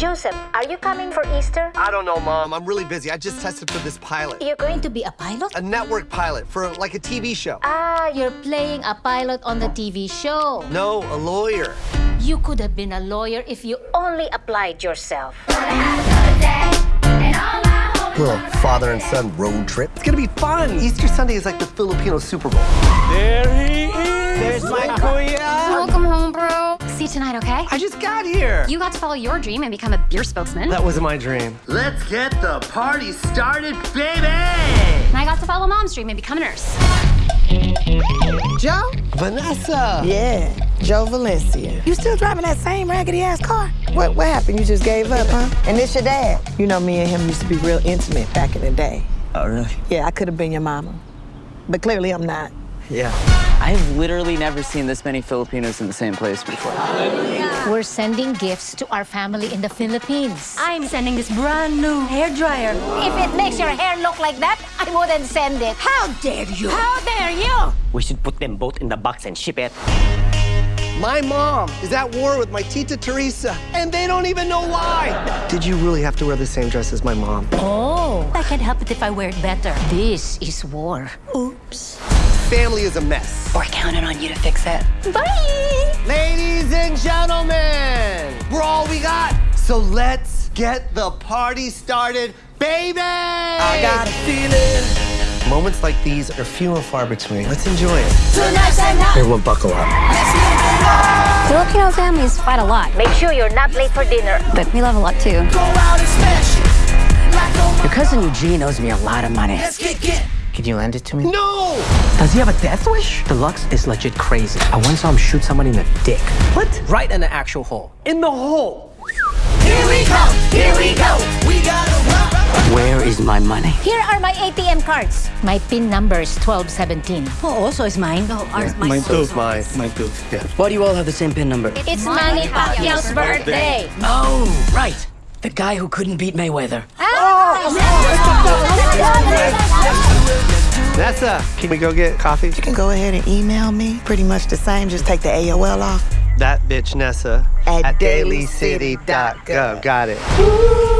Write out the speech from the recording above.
Joseph, are you coming for Easter? I don't know, Mom. I'm really busy. I just tested for this pilot. You're going to be a pilot? A network pilot for like a TV show. Ah, you're playing a pilot on the TV show. No, a lawyer. You could have been a lawyer if you Only applied yourself. Little father and son road trip. It's gonna be fun. Easter Sunday is like the Filipino Super Bowl. There he is! There's my kuya! Welcome home, bro. See you tonight, okay? I just got here. You got to follow your dream and become a beer spokesman. That wasn't my dream. Let's get the party started, baby! And I got to follow mom's dream and become a nurse. Joe? Vanessa! Yeah, Joe Valencia. You still driving that same raggedy ass car? What what happened? You just gave up, huh? And this your dad? You know me and him used to be real intimate back in the day. Oh, really? Yeah, I could have been your mama. But clearly I'm not. Yeah. I've literally never seen this many Filipinos in the same place before. We're sending gifts to our family in the Philippines. I'm sending this brand new hair dryer. If it makes your hair look like that, I wouldn't send it. How dare you? How dare you? We should put them both in the box and ship it. My mom is at war with my Tita Teresa, and they don't even know why. Did you really have to wear the same dress as my mom? Oh, I can't help it if I wear it better. this is war. Oops. Family is a mess. We're counting on you to fix it. Bye! Ladies and gentlemen, we're all we got. So let's get the party started, baby! I got a feeling. Moments like these are few and far between. Let's enjoy it. Tonight's the night. Everyone buckle up. Filipino families fight a lot, Make sure you're not late for dinner. but we love a lot too. Your cousin Eugene owes me a lot of money. Can you lend it to me? No! Does he have a death wish? Deluxe is legit crazy. I once saw him shoot someone in the dick. What? Right in the actual hole. In the hole. Here we go! Here we go! We gotta rock! Where is my money? Here are my ATM cards. My PIN number is 1217. Oh, also is mine. Oh, ours, mine. So's mine. My too. Why do you all have the same PIN number? It's Manny Pacquiao's birthday. Oh, right. The guy who couldn't beat Mayweather. Ah! Oh, Vanessa, can we go get coffee? You can go ahead and email me. Pretty much the same, just take the AOL off. That bitch Nessa At dailycity.gov. Got it.